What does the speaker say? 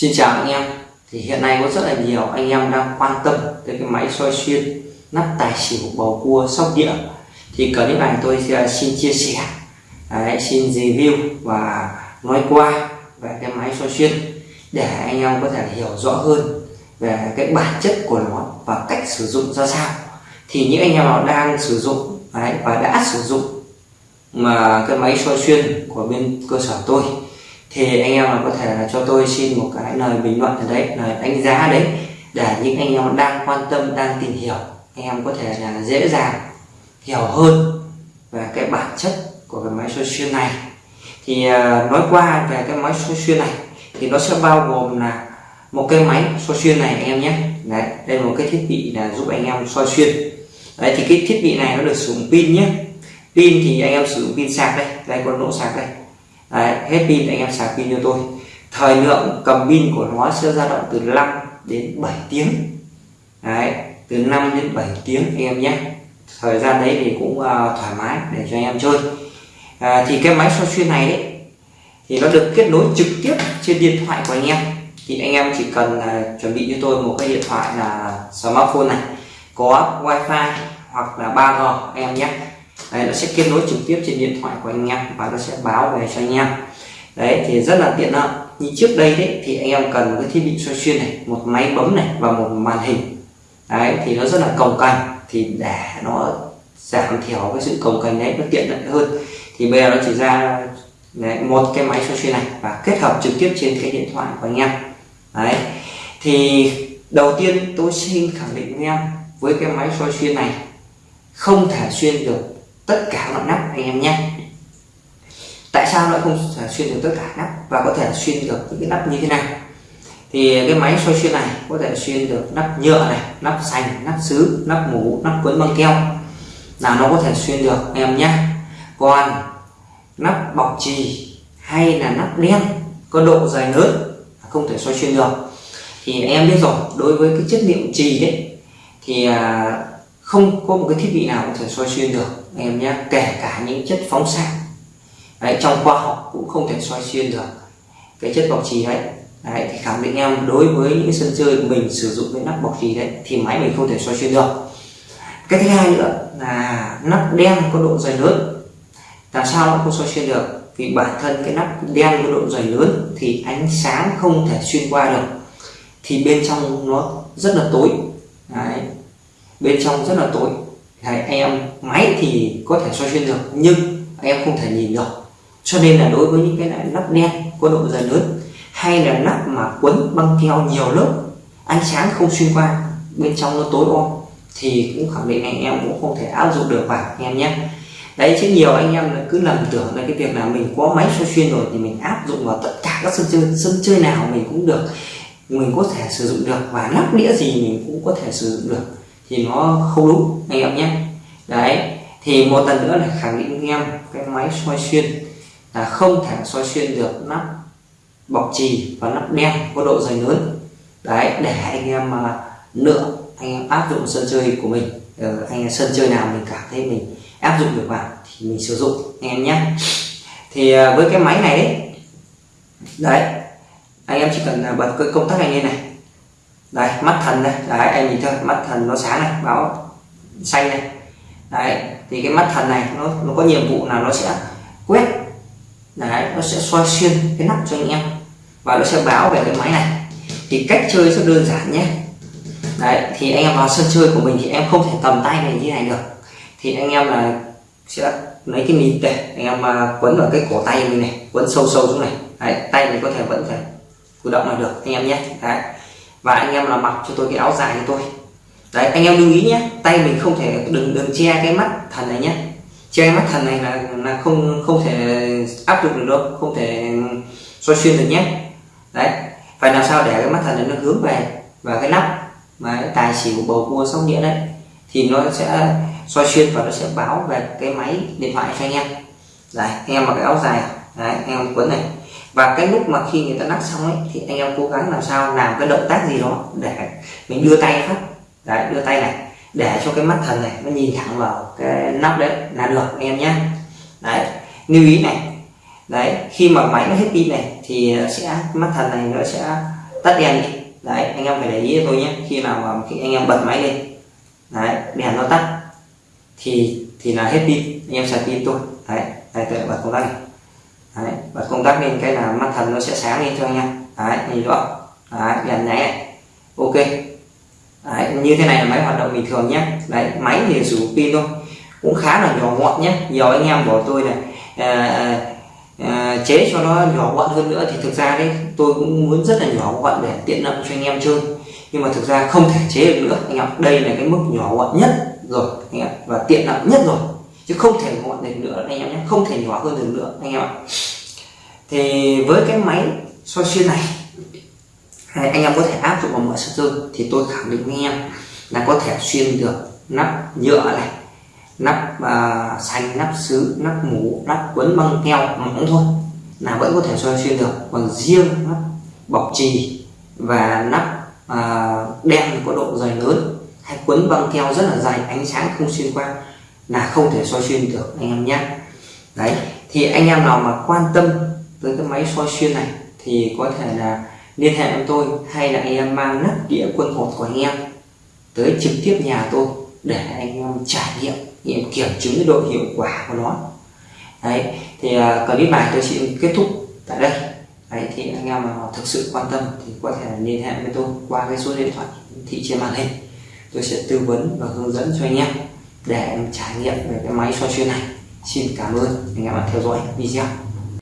Xin chào anh em. Thì hiện nay có rất là nhiều anh em đang quan tâm tới cái máy soi xuyên nắp tài xỉu bầu cua sóc đĩa. Thì clip này tôi xin chia sẻ Đấy, xin review và nói qua về cái máy soi xuyên để anh em có thể hiểu rõ hơn về cái bản chất của nó và cách sử dụng ra sao. Thì những anh em nào đang sử dụng đấy, và đã sử dụng mà cái máy soi xuyên của bên cơ sở tôi thì anh em là có thể là cho tôi xin một cái lời bình luận ở đấy, lời đánh giá đấy, để những anh em đang quan tâm, đang tìm hiểu, anh em có thể là dễ dàng hiểu hơn về cái bản chất của cái máy soi xuyên này. Thì à, nói qua về cái máy soi xuyên này, thì nó sẽ bao gồm là một cái máy soi xuyên này anh em nhé. Đấy, đây là một cái thiết bị là giúp anh em soi xuyên. Đấy, thì cái thiết bị này nó được sử dụng pin nhé. Pin thì anh em sử dụng pin sạc đây đây con nỗ sạc đây đấy, hết pin anh em sạc pin cho tôi. Thời lượng cầm pin của nó sẽ dao động từ 5 đến 7 tiếng. Đấy từ 5 đến 7 tiếng anh em nhé. Thời gian đấy thì cũng uh, thoải mái để cho anh em chơi. À, thì cái máy soi xuyên này đấy thì nó được kết nối trực tiếp trên điện thoại của anh em. Thì anh em chỉ cần uh, chuẩn bị cho tôi một cái điện thoại là smartphone này có wifi hoặc là 3G anh em nhé đấy, nó sẽ kết nối trực tiếp trên điện thoại của anh em và nó sẽ báo về cho anh em. Đấy thì rất là tiện lợi. Như trước đây đấy thì anh em cần một cái thiết bị soi xuyên này một máy bấm này và một màn hình. Đấy thì nó rất là cồng cành. Thì để nó giảm thiểu cái sự cồng cành đấy nó tiện lợi hơn. Thì bây giờ nó chỉ ra đấy, một cái máy soi xuyên này và kết hợp trực tiếp trên cái điện thoại của anh em. Đấy thì đầu tiên tôi xin khẳng định với em với cái máy soi xuyên này không thể xuyên được tất cả mọi nắp anh em nhé. Tại sao nó không xuyên được tất cả nắp và có thể xuyên được những cái nắp như thế nào thì cái máy soi xuyên này có thể xuyên được nắp nhựa này nắp sành nắp sứ nắp mũ nắp quấn băng keo. Là nó có thể xuyên được anh em nhé. Còn nắp bọc trì hay là nắp đen có độ dài lớn không thể soi xuyên được. Thì em biết rồi đối với cái chất liệu trì đấy thì à, không có một cái thiết bị nào có thể soi xuyên được anh em nhé kể cả những chất phóng xạ. Đấy, trong khoa học cũng không thể soi xuyên được cái chất bọc trì đấy. Đấy thì khẳng định em đối với những sân chơi mình sử dụng cái nắp bọc trì đấy thì máy mình không thể soi xuyên được. Cái thứ hai nữa là nắp đen có độ dày lớn. Làm sao nó không soi xuyên được? Vì bản thân cái nắp đen có độ dày lớn thì ánh sáng không thể xuyên qua được. Thì bên trong nó rất là tối bên trong rất là tối. Đấy, em máy thì có thể soi xuyên được nhưng em không thể nhìn được. Cho nên là đối với những cái nắp đen có độ dày lớn hay là nắp mà quấn băng keo nhiều lớp ánh sáng không xuyên qua bên trong nó tối om thì cũng khẳng định anh em cũng không thể áp dụng được vào anh em nhé. Đấy chứ nhiều anh em cứ lầm tưởng là cái việc là mình có máy soi xuyên rồi thì mình áp dụng vào tất cả các sân chơi sân chơi nào mình cũng được mình có thể sử dụng được và nắp đĩa gì mình cũng có thể sử dụng được thì nó không đúng, anh em nhé. Đấy, thì một lần nữa là khẳng định anh em cái máy soi xuyên là không thể soi xuyên được nắp bọc trì và nắp đen có độ dày lớn. Đấy, để anh em mà lựa, anh em áp dụng sân chơi của mình ờ, anh em sân chơi nào mình cảm thấy mình áp dụng được vào thì mình sử dụng, anh em nhé. Thì à, với cái máy này đấy đấy, anh em chỉ cần à, bật cái công tắc này lên này đây mắt thần đây. Đấy anh nhìn thôi mắt thần nó sáng này báo xanh này. Đấy thì cái mắt thần này nó, nó có nhiệm vụ là nó sẽ quét. Đấy nó sẽ soi xuyên cái nắp cho anh em. Và nó sẽ báo về cái máy này. Thì cách chơi rất đơn giản nhé. Đấy thì anh em vào sân chơi của mình thì em không thể cầm tay này như này được. Thì anh em là sẽ lấy cái mìn để anh em à, quấn vào cái cổ tay mình này quấn sâu sâu xuống này. Đấy, tay mình có thể vẫn thể cử động là được anh em nhé. Đấy và anh em là mặc cho tôi cái áo dài cho tôi. Đấy, anh em lưu ý nhé, tay mình không thể đừng đừng che cái mắt thần này nhé. Che mắt thần này là là không không thể áp dụng được đâu, không thể soi xuyên được nhé. Đấy, phải làm sao để cái mắt thần này nó hướng về và cái nắp mà cái tài xỉu bầu cua sóc đĩa đấy, thì nó sẽ soi xuyên và nó sẽ báo về cái máy điện thoại cho anh em. Đấy, anh em mặc cái áo dài, đấy, anh em quấn này và cái lúc mà khi người ta nắp xong ấy, thì anh em cố gắng làm sao làm cái động tác gì đó để mình đưa tay phát. Đấy, đưa tay này, để cho cái mắt thần này nó nhìn thẳng vào cái nắp đấy là được, anh em nhé. Đấy, lưu ý này. Đấy, khi mà máy nó hết pin này, thì sẽ, mắt thần này nó sẽ tắt đèn đi. Đấy, anh em phải để ý cho tôi nhé, khi nào mà khi anh em bật máy lên, đấy, đèn nó tắt, thì thì là hết pin, anh em sạc pin tôi. Đấy, đây tôi bật công tắc này đấy và công tắc lên cái là mắt thần nó sẽ sáng lên cho anh em. Đấy nhìn rõ đấy đèn nháy ok. Đấy, như thế này là máy hoạt động bình thường nhé. Đấy máy thì sử dụng pin thôi. Cũng khá là nhỏ gọn nhé. Nhiều anh em bảo tôi này à, à, chế cho nó nhỏ gọn hơn nữa thì thực ra đấy tôi cũng muốn rất là nhỏ gọn để tiện lợi cho anh em chơi. Nhưng mà thực ra không thể chế được nữa. Anh em đây là cái mức nhỏ gọn nhất rồi anh em. Và tiện lợi nhất rồi chứ không thể gọn được nữa anh em nhé không thể nhỏ hơn được nữa anh em ạ. Thì với cái máy soi xuyên này anh em có thể áp dụng vào mọi sân chơi thì tôi khẳng định với anh em là có thể xuyên được nắp nhựa này nắp uh, xanh nắp sứ nắp mũ nắp quấn băng keo mỏng thôi. Là vẫn có thể soi xuyên được còn riêng nắp bọc trì và nắp uh, đen có độ dày lớn hay quấn băng keo rất là dày ánh sáng không xuyên qua là không thể soi xuyên được anh em nhé. Đấy thì anh em nào mà quan tâm tới cái máy soi xuyên này thì có thể là liên hệ với tôi hay là anh em mang nắp đĩa quân hột của anh em tới trực tiếp nhà tôi để anh em trải nghiệm nghiệm kiểm chứng độ hiệu quả của nó. Đấy thì uh, clip này tôi xin kết thúc tại đây. Đấy thì anh em nào thực sự quan tâm thì có thể liên hệ với tôi qua cái số điện thoại thị trên màn hình. Tôi sẽ tư vấn và hướng dẫn cho anh em để em trải nghiệm về cái máy soi xuyên này xin cảm ơn anh em đã theo dõi video.